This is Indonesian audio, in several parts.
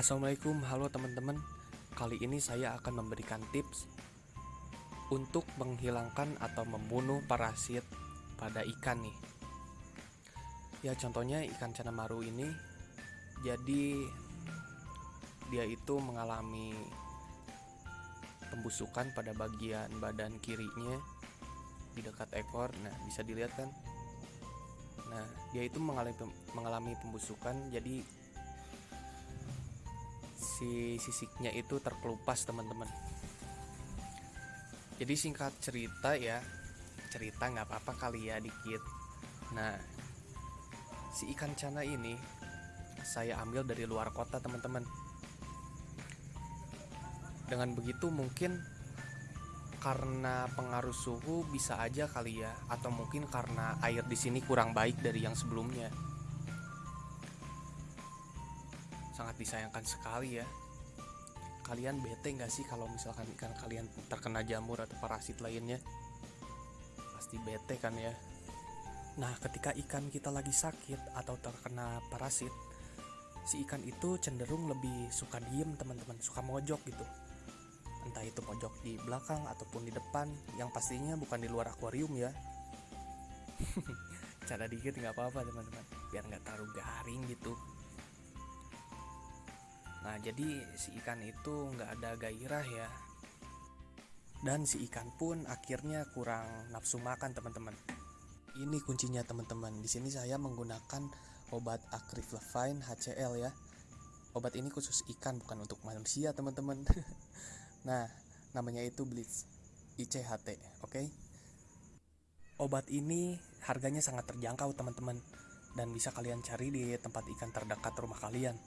Assalamualaikum, halo teman-teman. Kali ini saya akan memberikan tips untuk menghilangkan atau membunuh parasit pada ikan nih. Ya contohnya ikan cana maru ini jadi dia itu mengalami pembusukan pada bagian badan kirinya di dekat ekor. Nah, bisa dilihat kan? Nah, dia itu mengalami mengalami pembusukan jadi si sisiknya itu terkelupas teman-teman. Jadi singkat cerita ya cerita nggak apa-apa kali ya dikit. Nah si ikan cana ini saya ambil dari luar kota teman-teman. Dengan begitu mungkin karena pengaruh suhu bisa aja kali ya atau mungkin karena air di sini kurang baik dari yang sebelumnya disayangkan sekali ya. Kalian bete nggak sih kalau misalkan ikan kalian terkena jamur atau parasit lainnya? Pasti bete kan ya? Nah ketika ikan kita lagi sakit atau terkena parasit si ikan itu cenderung lebih suka diem teman-teman. Suka mojok gitu. Entah itu pojok di belakang ataupun di depan yang pastinya bukan di luar akuarium ya. Cara dikit nggak apa-apa teman-teman. Biar nggak terlalu garing gitu Nah jadi si ikan itu nggak ada gairah ya. Dan si ikan pun akhirnya kurang nafsu makan teman-teman. Ini kuncinya teman-teman. Di sini saya menggunakan obat Acriflavine HCl ya. Obat ini khusus ikan bukan untuk manusia teman-teman. Nah namanya itu Blitz ICHT oke? Okay? Obat ini harganya sangat terjangkau teman-teman. Dan bisa kalian cari di tempat ikan terdekat rumah kalian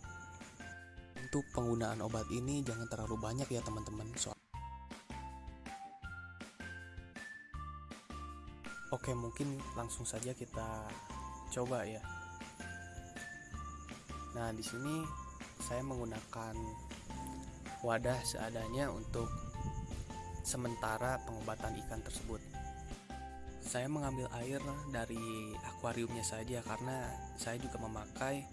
untuk penggunaan obat ini jangan terlalu banyak ya teman-teman. Soal Oke mungkin langsung saja kita coba ya. Nah di sini saya menggunakan wadah seadanya untuk sementara pengobatan ikan tersebut. Saya mengambil air dari akuariumnya saja karena saya juga memakai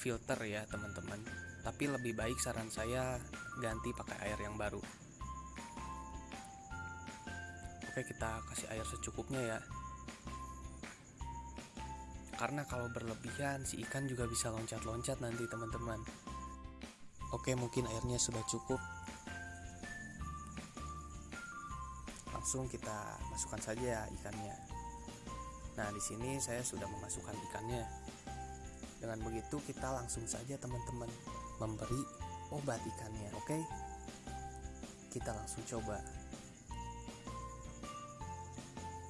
filter ya teman-teman tapi lebih baik saran saya ganti pakai air yang baru. Oke kita kasih air secukupnya ya. Karena kalau berlebihan si ikan juga bisa loncat-loncat nanti teman-teman. Oke mungkin airnya sudah cukup. Langsung kita masukkan saja ikannya. Nah di sini saya sudah memasukkan ikannya. Dengan begitu kita langsung saja teman-teman memberi obat ikannya, oke? Okay? Kita langsung coba.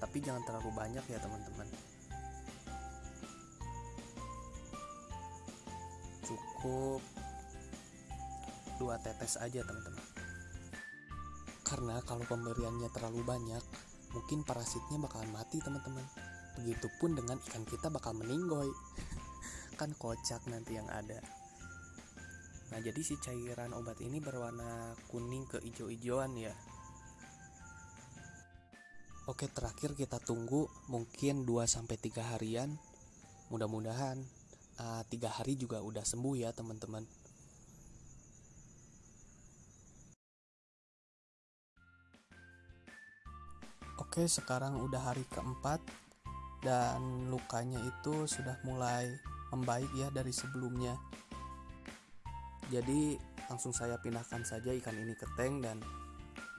Tapi jangan terlalu banyak ya teman-teman. Cukup dua tetes aja teman-teman. Karena kalau pemberiannya terlalu banyak, mungkin parasitnya bakalan mati teman-teman. Begitupun dengan ikan kita bakal meninggoy. kan kocak nanti yang ada nah jadi si cairan obat ini berwarna kuning ke ijo-ijoan ya. Oke terakhir kita tunggu mungkin 2-3 harian. Mudah-mudahan uh, 3 hari juga udah sembuh ya teman-teman. Oke sekarang udah hari keempat dan lukanya itu sudah mulai membaik ya dari sebelumnya jadi langsung saya pindahkan saja ikan ini ke tank dan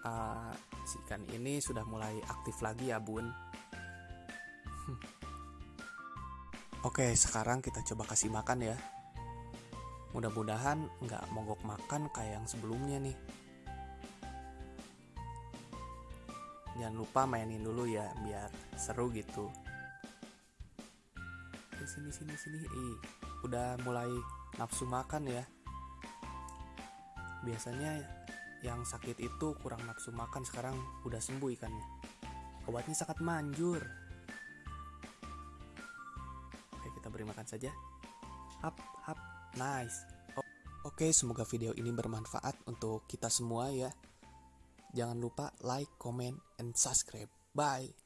uh, si ikan ini sudah mulai aktif lagi ya bun. Oke sekarang kita coba kasih makan ya. Mudah-mudahan nggak mogok makan kayak yang sebelumnya nih. Jangan lupa mainin dulu ya biar seru gitu. Sini sini sini. Ih udah mulai nafsu makan ya biasanya yang sakit itu kurang nafsu makan sekarang udah sembuh ikannya. Obatnya sangat manjur. Oke kita beri makan saja. Hap hap nice. Oke semoga video ini bermanfaat untuk kita semua ya. Jangan lupa like comment and subscribe. Bye